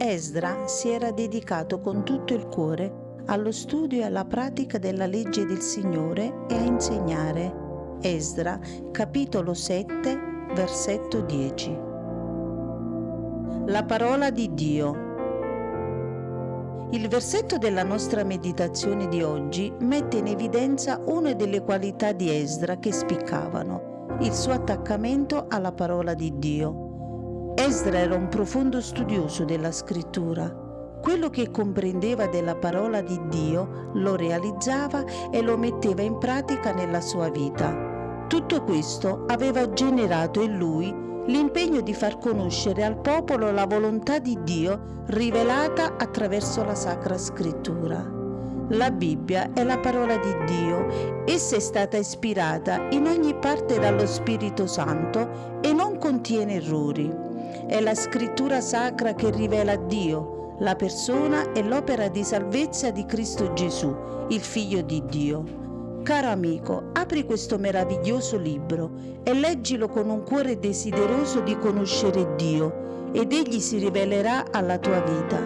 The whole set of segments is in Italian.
Esdra si era dedicato con tutto il cuore allo studio e alla pratica della legge del Signore e a insegnare. Esdra, capitolo 7, versetto 10. La parola di Dio. Il versetto della nostra meditazione di oggi mette in evidenza una delle qualità di Esdra che spiccavano, il suo attaccamento alla parola di Dio. Esdra era un profondo studioso della scrittura. Quello che comprendeva della parola di Dio lo realizzava e lo metteva in pratica nella sua vita. Tutto questo aveva generato in lui l'impegno di far conoscere al popolo la volontà di Dio rivelata attraverso la Sacra Scrittura. La Bibbia è la parola di Dio, essa è stata ispirata in ogni parte dallo Spirito Santo e non contiene errori. È la scrittura sacra che rivela Dio, la persona e l'opera di salvezza di Cristo Gesù, il Figlio di Dio. Caro amico, apri questo meraviglioso libro e leggilo con un cuore desideroso di conoscere Dio ed egli si rivelerà alla tua vita.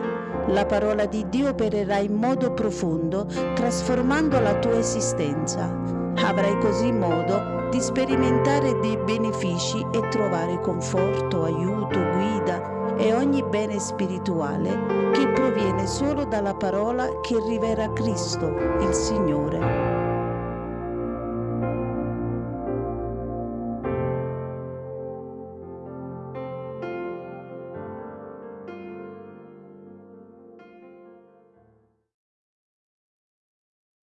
La parola di Dio opererà in modo profondo, trasformando la tua esistenza. Avrai così modo di sperimentare dei benefici e trovare conforto, aiuto, guida e ogni bene spirituale che proviene solo dalla parola che rivela Cristo, il Signore.